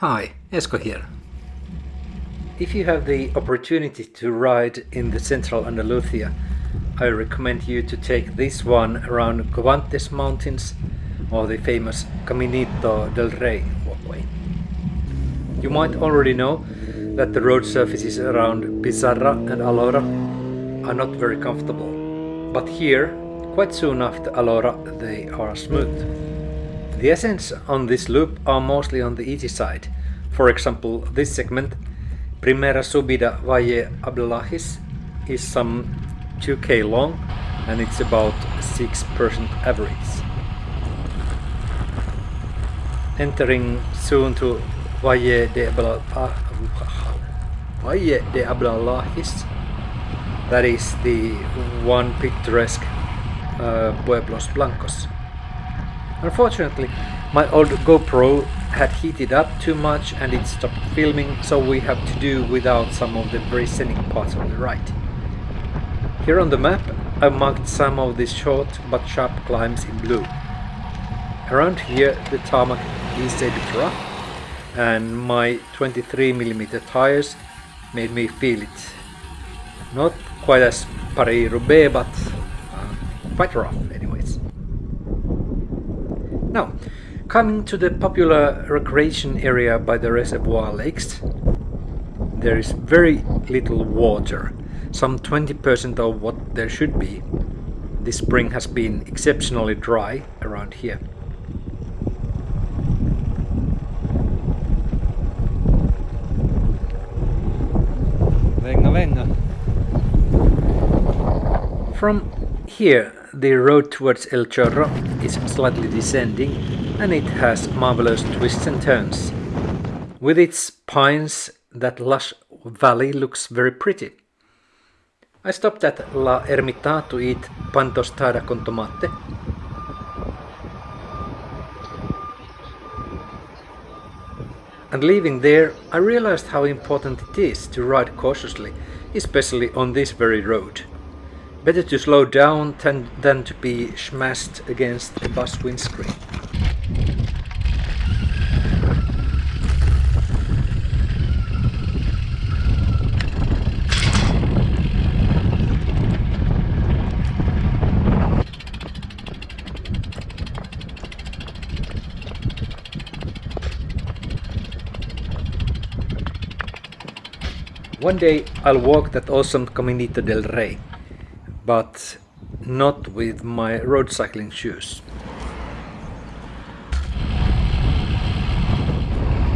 Hi, Esko here. If you have the opportunity to ride in the central Andalusia, I recommend you to take this one around Covantes mountains or the famous Caminito del Rey walkway. You might already know that the road surfaces around Pizarra and Alora are not very comfortable, but here, quite soon after Alora, they are smooth. The ascents on this loop are mostly on the easy side. For example, this segment, Primera Subida Valle Abdalajís, is some 2k long and it's about 6% average. Entering soon to Valle de, Abdalajís, that is the one picturesque uh, Pueblos Blancos. Unfortunately, my old GoPro had heated up too much and it stopped filming, so we have to do without some of the very scenic parts on the right. Here on the map, I marked some of these short but sharp climbs in blue. Around here, the tarmac is a bit rough, and my 23mm tires made me feel it. Not quite as Paris-Roubaix, but uh, quite rough anyways. Now, coming to the popular recreation area by the reservoir lakes, there is very little water, some 20% of what there should be. This spring has been exceptionally dry around here. Venga, venga. From here the road towards El Chorro is slightly descending and it has marvelous twists and turns. With its pines, that lush valley looks very pretty. I stopped at La Ermita to eat pan tostada con tomate. And leaving there, I realized how important it is to ride cautiously, especially on this very road. Better to slow down than, than to be smashed against a bus windscreen. One day I'll walk that awesome Caminito del Rey but not with my road cycling shoes.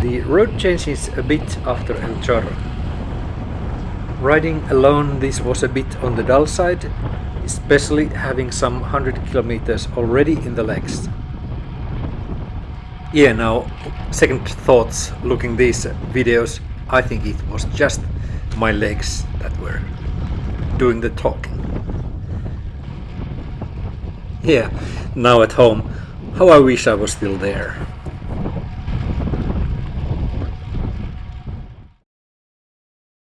The road changes a bit after El Chorro. Riding alone this was a bit on the dull side, especially having some 100 kilometers already in the legs. Yeah, now, second thoughts looking these videos, I think it was just my legs that were doing the talking. Yeah, now at home, how I wish I was still there.